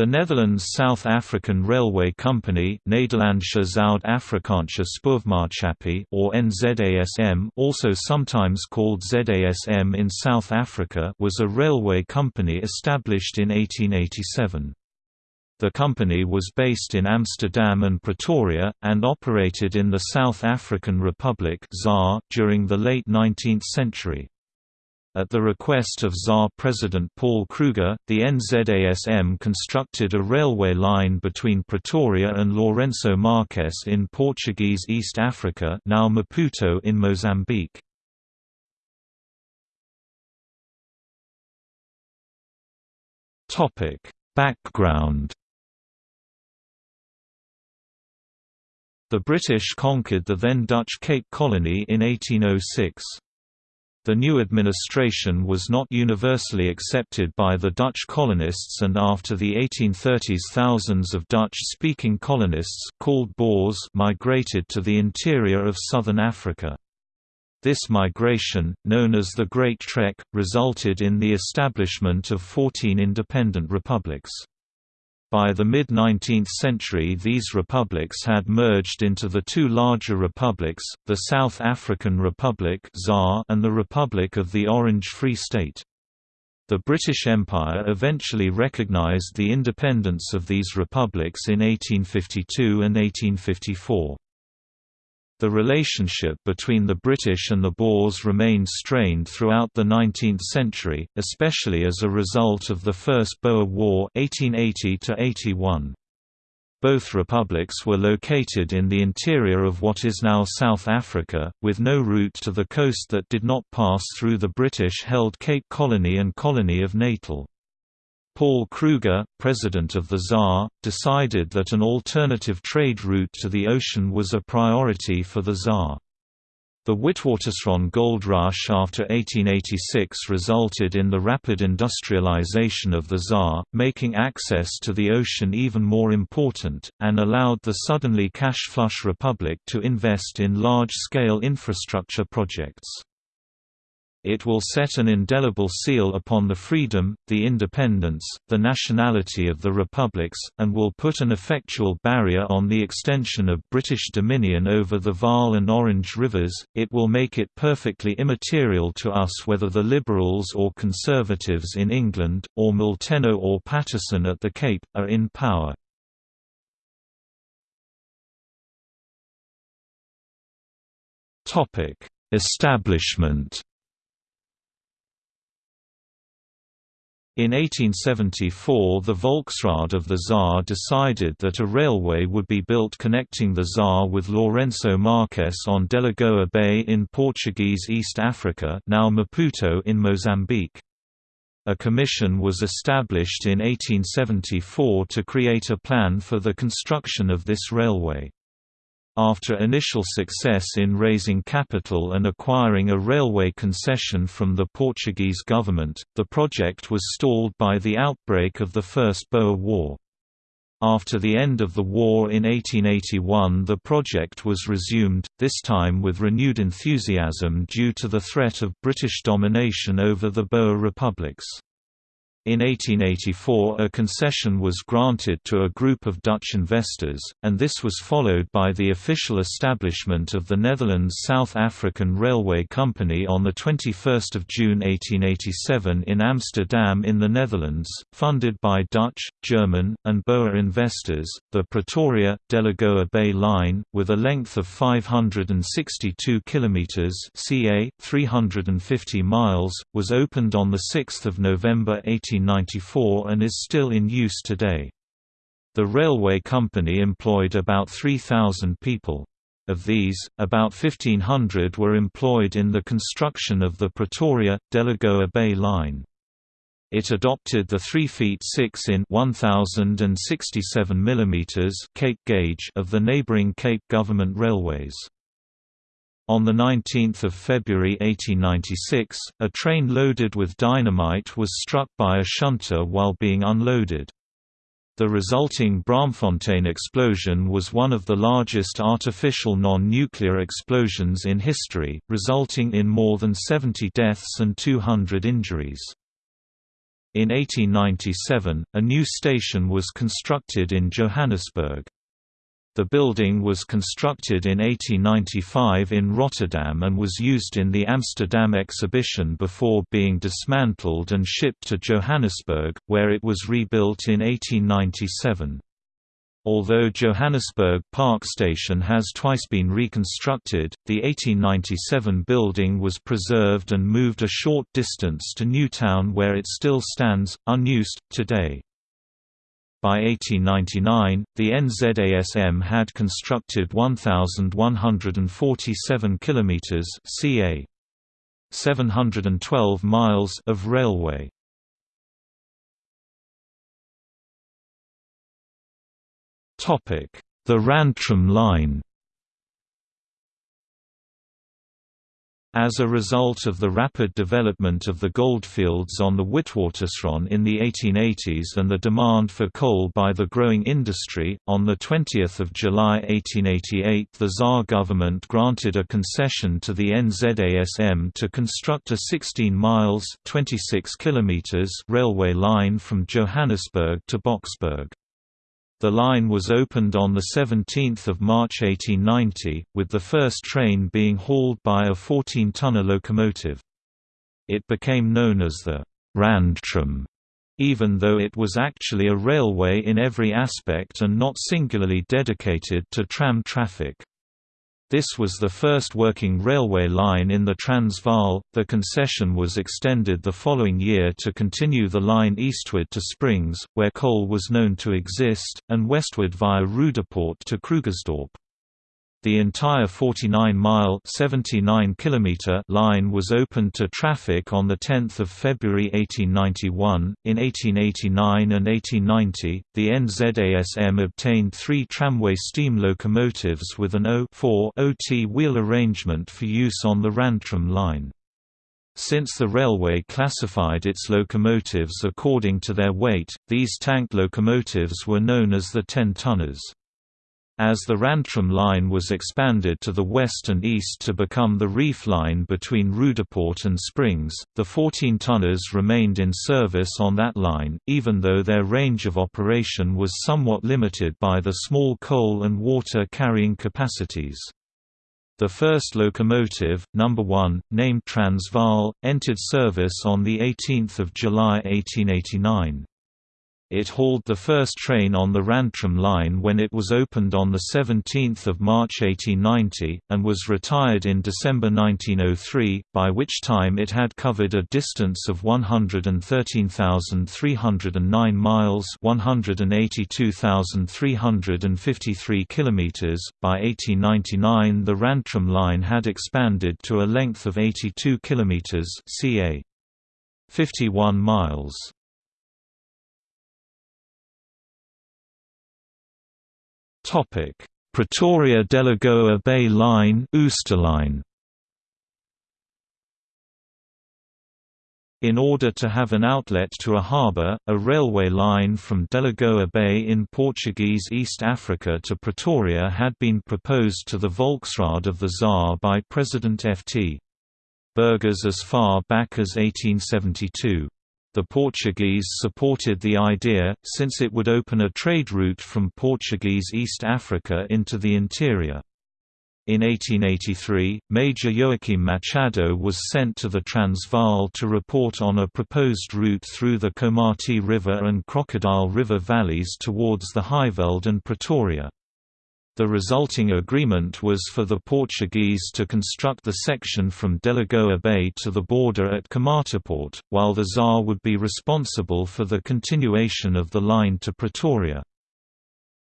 The Netherlands South African Railway Company Zuid-Afrikaanse or NZASM also sometimes called ZASM in South Africa was a railway company established in 1887. The company was based in Amsterdam and Pretoria, and operated in the South African Republic during the late 19th century. At the request of ZAR President Paul Kruger, the NZASM constructed a railway line between Pretoria and Lourenço Marques in Portuguese East Africa now Maputo in Mozambique. Background The British conquered the then Dutch Cape Colony in 1806. The new administration was not universally accepted by the Dutch colonists and after the 1830s thousands of Dutch-speaking colonists called Boers migrated to the interior of southern Africa. This migration, known as the Great Trek, resulted in the establishment of 14 independent republics. By the mid-19th century these republics had merged into the two larger republics, the South African Republic and the Republic of the Orange Free State. The British Empire eventually recognised the independence of these republics in 1852 and 1854. The relationship between the British and the Boers remained strained throughout the 19th century, especially as a result of the First Boer War 1880 -81. Both republics were located in the interior of what is now South Africa, with no route to the coast that did not pass through the British-held Cape Colony and Colony of Natal. Paul Kruger, president of the ZAR, decided that an alternative trade route to the ocean was a priority for the ZAR. The Witwatersrand gold rush after 1886 resulted in the rapid industrialization of the ZAR, making access to the ocean even more important, and allowed the suddenly cash-flush republic to invest in large-scale infrastructure projects. It will set an indelible seal upon the freedom, the independence, the nationality of the republics, and will put an effectual barrier on the extension of British dominion over the Vaal and Orange rivers. It will make it perfectly immaterial to us whether the Liberals or Conservatives in England, or Molteno or Paterson at the Cape, are in power. Establishment In 1874 the Volksraad of the ZAR decided that a railway would be built connecting the ZAR with Lourenço Marques on Delagoa Bay in Portuguese East Africa now Maputo in Mozambique. A commission was established in 1874 to create a plan for the construction of this railway. After initial success in raising capital and acquiring a railway concession from the Portuguese government, the project was stalled by the outbreak of the First Boer War. After the end of the war in 1881 the project was resumed, this time with renewed enthusiasm due to the threat of British domination over the Boer republics. In 1884 a concession was granted to a group of Dutch investors, and this was followed by the official establishment of the Netherlands South African Railway Company on 21 June 1887 in Amsterdam in the Netherlands, funded by Dutch, German, and Boer investors. The Pretoria Delagoa Bay Line, with a length of 562 kilometers (ca. 350 miles), was opened on the 6th of November 18 1894 and is still in use today. The railway company employed about 3,000 people. Of these, about 1,500 were employed in the construction of the Pretoria-Delagoa Bay Line. It adopted the 3 feet 6 in 1067 mm Cape gauge of the neighboring Cape Government Railways. On 19 February 1896, a train loaded with dynamite was struck by a shunter while being unloaded. The resulting Braamfontein explosion was one of the largest artificial non-nuclear explosions in history, resulting in more than 70 deaths and 200 injuries. In 1897, a new station was constructed in Johannesburg. The building was constructed in 1895 in Rotterdam and was used in the Amsterdam exhibition before being dismantled and shipped to Johannesburg, where it was rebuilt in 1897. Although Johannesburg Park Station has twice been reconstructed, the 1897 building was preserved and moved a short distance to Newtown where it still stands, unused, today. By 1899, the NZASM had constructed 1,147 kilometers (ca. 712 miles) of railway. Topic: The Randtram Line. As a result of the rapid development of the goldfields on the Witwatersrand in the 1880s and the demand for coal by the growing industry, on 20 July 1888 the ZAR government granted a concession to the NZASM to construct a 16 miles 26 kilometers railway line from Johannesburg to Boksburg. The line was opened on 17 March 1890, with the first train being hauled by a 14-tonner locomotive. It became known as the Randtram, even though it was actually a railway in every aspect and not singularly dedicated to tram traffic. This was the first working railway line in the Transvaal. The concession was extended the following year to continue the line eastward to Springs, where coal was known to exist, and westward via Roodepoort to Krugersdorp. The entire 49-mile (79 kilometer) line was opened to traffic on 10 February 1891. In 1889 and 1890, the NZASM obtained three tramway steam locomotives with an O4 OT wheel arrangement for use on the Randtram line. Since the railway classified its locomotives according to their weight, these tank locomotives were known as the 10-tonners. As the Randtram line was expanded to the west and east to become the reef line between Roodepoort and Springs, the 14-tonners remained in service on that line, even though their range of operation was somewhat limited by the small coal and water carrying capacities. The first locomotive, number 1, named Transvaal, entered service on 18 July 1889. It hauled the first train on the Randtram line when it was opened on 17 March 1890, and was retired in December 1903, by which time it had covered a distance of 113,309 miles 182,353 kilometers. By 1899 the Randtram line had expanded to a length of 82 kilometers ca. 51 miles. Topic: Pretoria Delagoa Bay Line, Oosterlyn. In order to have an outlet to a harbour, a railway line from Delagoa Bay in Portuguese East Africa to Pretoria had been proposed to the Volksraad of the ZAR by President F.T. Burgers as far back as 1872. The Portuguese supported the idea, since it would open a trade route from Portuguese East Africa into the interior. In 1883, Major Joaquim Machado was sent to the Transvaal to report on a proposed route through the Komati River and Crocodile River valleys towards the Highveld and Pretoria. The resulting agreement was for the Portuguese to construct the section from Delagoa Bay to the border at Komatipoort, while the ZAR would be responsible for the continuation of the line to Pretoria.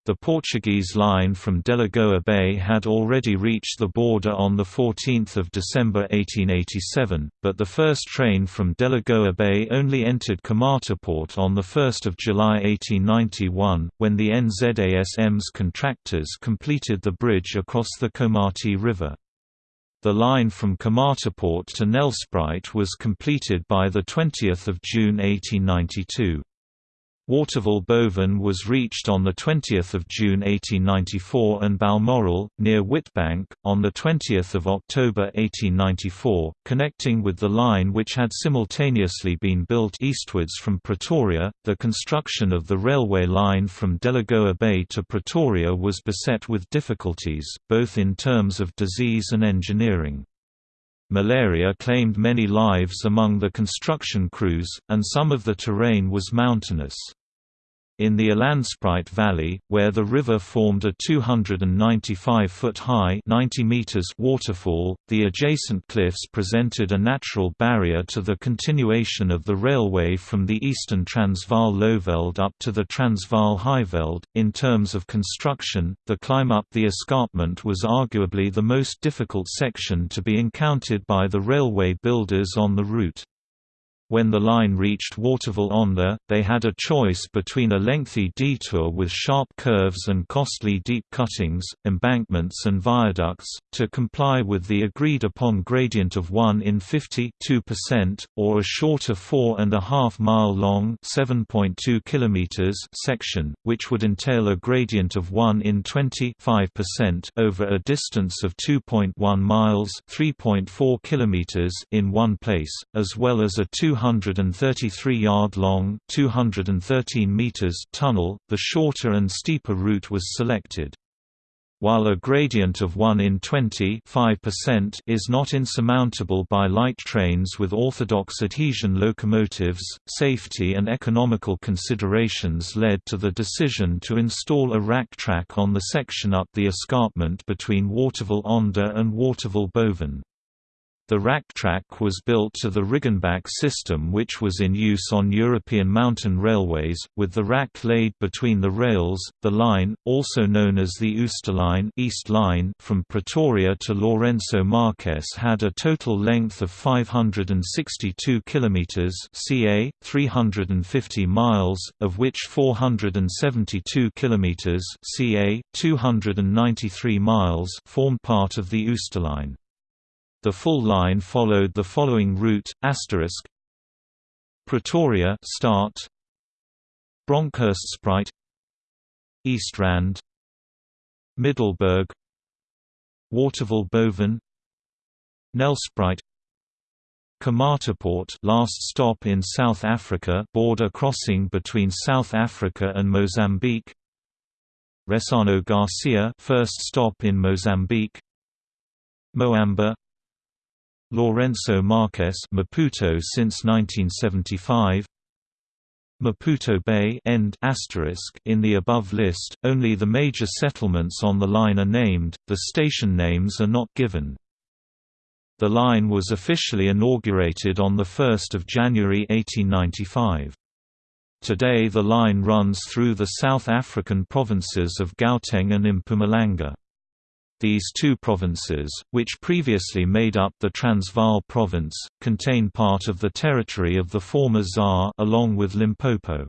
The Portuguese line from Delagoa Bay had already reached the border on 14 December 1887, but the first train from Delagoa Bay only entered Komatipoort on 1 July 1891, when the NZASM's contractors completed the bridge across the Komati River. The line from Komatipoort to Nelspruit was completed by 20 June 1892. Waterval Boven was reached on 20 June 1894 and Balmoral, near Witbank, on 20 October 1894, connecting with the line which had simultaneously been built eastwards from Pretoria. The construction of the railway line from Delagoa Bay to Pretoria was beset with difficulties, both in terms of disease and engineering. Malaria claimed many lives among the construction crews, and some of the terrain was mountainous. In the Elandspruit Valley, where the river formed a 295-foot-high waterfall, the adjacent cliffs presented a natural barrier to the continuation of the railway from the eastern Transvaal Lowveld up to the Transvaal Highveld. In terms of construction, the climb up the escarpment was arguably the most difficult section to be encountered by the railway builders on the route. When the line reached Waterval-Onder, they had a choice between a lengthy detour with sharp curves and costly deep cuttings, embankments and viaducts, to comply with the agreed-upon gradient of 1 in 50 2%, or a shorter 4.5 mile long 7.2 kilometers section, which would entail a gradient of 1 in 20 5% over a distance of 2.1 miles 3.4 kilometers in one place, as well as a 200 233-yard-long (213 meters) tunnel, the shorter and steeper route was selected. While a gradient of 1 in 20 is not insurmountable by light trains with orthodox adhesion locomotives, safety and economical considerations led to the decision to install a rack track on the section up the escarpment between Waterval-Onder and Waterval-Boven. The rack track was built to the Riggenbach system which was in use on European mountain railways, with the rack laid between the rails. The line, also known as the Oosterlyn East line from Pretoria to Lourenço Marques had a total length of 562 kilometers, ca 350 miles, of which 472 kilometers, ca 293 miles, formed part of the Oosterlyn. The full line followed the following route: asterisk Pretoria start Bronkhorstspruit East Rand Middelburg Waterval Boven Nelspruit Komatipoort last stop in South Africa border crossing between South Africa and Mozambique Ressano Garcia first stop in Mozambique Moamba Lourenço Marques Maputo since 1975 Maputo Bay end in the above list, only the major settlements on the line are named, the station names are not given. The line was officially inaugurated on 1 January 1895. Today the line runs through the South African provinces of Gauteng and Mpumalanga. These two provinces, which previously made up the Transvaal province, contain part of the territory of the former ZAR along with Limpopo.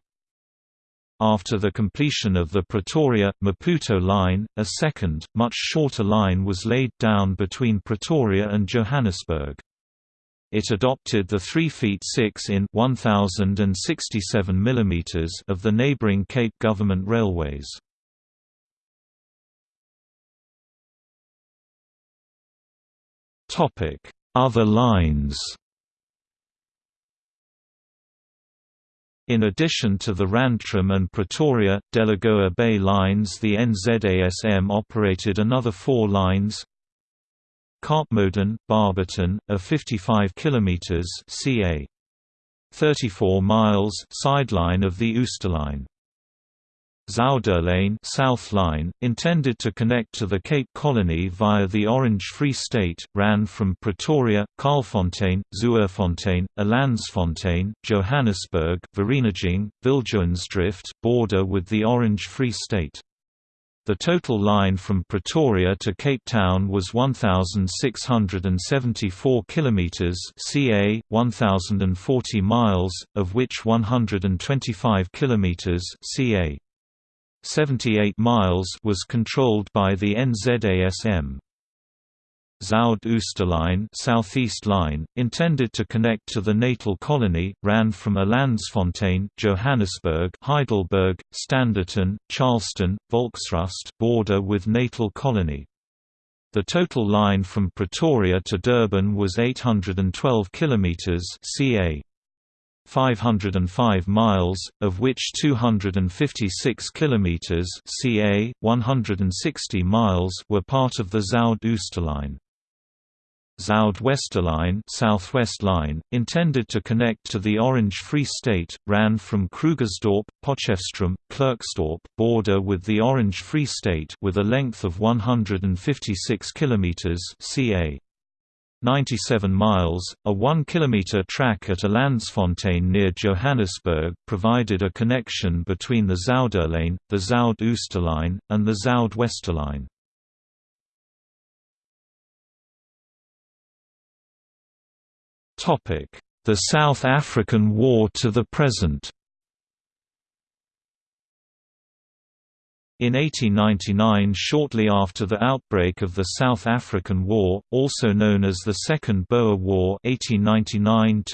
After the completion of the Pretoria-Maputo line, a second, much shorter line was laid down between Pretoria and Johannesburg. It adopted the 3 feet 6 in 1067 mm of the neighboring Cape Government Railways. Other lines In addition to the Randtram and Pretoria, Delagoa Bay lines the NZASM operated another four lines Kaapmuiden, Barberton, a 55 km ca. 34 miles sideline of the Oosterlyn. Zuiderlyn South Line, intended to connect to the Cape Colony via the Orange Free State, ran from Pretoria, Kaalfontein, Zuurfontein, Elandsfontein, Johannesburg, Vereeniging, Viljoensdrift, border with the Orange Free State. The total line from Pretoria to Cape Town was 1674 kilometers, ca 1040 miles, of which 125 kilometers, ca 78 miles was controlled by the NZASM. Zuid Oosterlijn Southeast Line, intended to connect to the natal colony, ran from Elandsfontein, Johannesburg, Heidelberg, Standerton, Charleston, Volksrust border with natal colony. The total line from Pretoria to Durban was 812 kilometers ca. 505 miles, of which 256 kilometers ca. 160 miles were part of the Zuid Oosterlijn. Zuid-Westerlijn Southwest Line, intended to connect to the Orange Free State, ran from Krugersdorp, Potchefstroom, Klerksdorp border with the Orange Free State with a length of 156 km ca. 97 miles, a 1 km track at Elandsfontein near Johannesburg provided a connection between the Zuiderlijn, the Zuid Oosterlijn, and the Zuid-Westerlijn. The South African War to the present In 1899 shortly after the outbreak of the South African War, also known as the Second Boer War 1899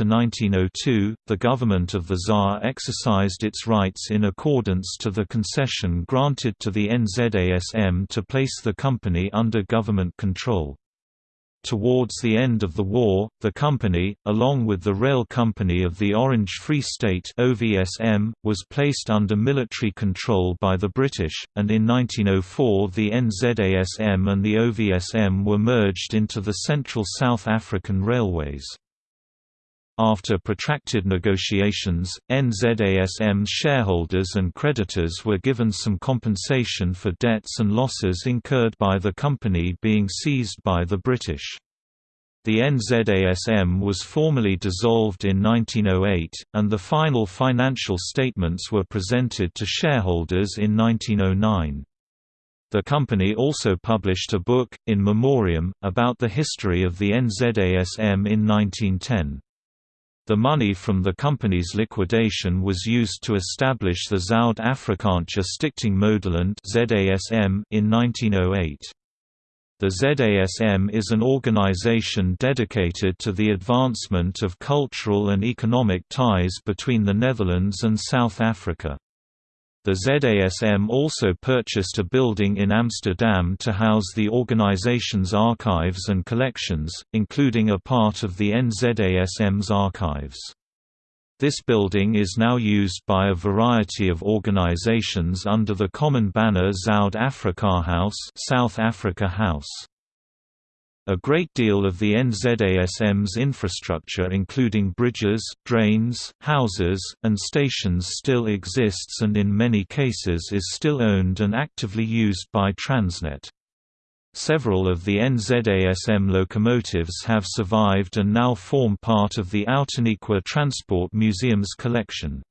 the government of the ZAR exercised its rights in accordance to the concession granted to the NZASM to place the company under government control. Towards the end of the war, the company, along with the Rail Company of the Orange Free State OVSM, was placed under military control by the British, and in 1904 the NZASM and the OVSM were merged into the Central South African Railways. After protracted negotiations, NZASM's shareholders and creditors were given some compensation for debts and losses incurred by the company being seized by the British. The NZASM was formally dissolved in 1908, and the final financial statements were presented to shareholders in 1909. The company also published a book, In Memoriam, about the history of the NZASM in 1910. The money from the company's liquidation was used to establish the Zuid Afrikaanse Stichting Moederland in 1908. The ZASM is an organization dedicated to the advancement of cultural and economic ties between the Netherlands and South Africa. The ZASM also purchased a building in Amsterdam to house the organization's archives and collections, including a part of the NZASM's archives. This building is now used by a variety of organizations under the common banner Zuid Afrika House, South Africa House. A great deal of the NZASM's infrastructure including bridges, drains, houses, and stations still exists and in many cases is still owned and actively used by Transnet. Several of the NZASM locomotives have survived and now form part of the Outeniqua Transport Museum's collection.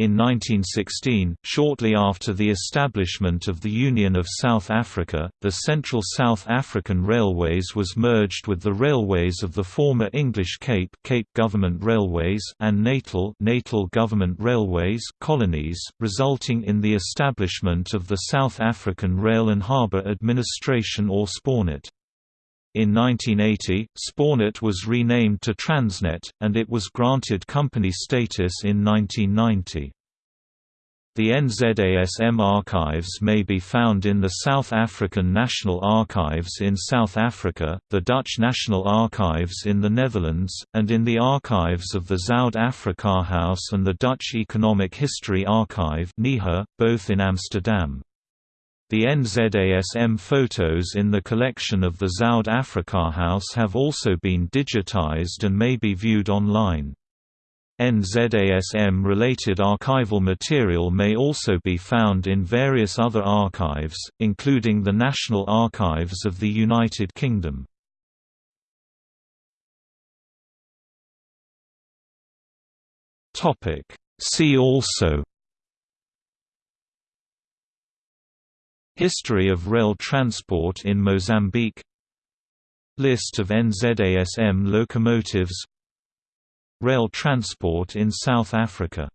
In 1916, shortly after the establishment of the Union of South Africa, the Central South African Railways was merged with the railways of the former English Cape, Cape Government Railways and Natal, Natal Government Railways colonies, resulting in the establishment of the South African Rail and Harbour Administration or SPARNAT. In 1980, SPARNAT was renamed to Transnet, and it was granted company status in 1990. The NZASM archives may be found in the South African National Archives in South Africa, the Dutch National Archives in the Netherlands, and in the archives of the Zuid House and the Dutch Economic History Archive both in Amsterdam. The NZASM photos in the collection of the Zuid Afrika House have also been digitized and may be viewed online. NZASM-related archival material may also be found in various other archives, including the National Archives of the United Kingdom. See also History of rail transport in Mozambique. List of NZASM locomotives. Rail transport in South Africa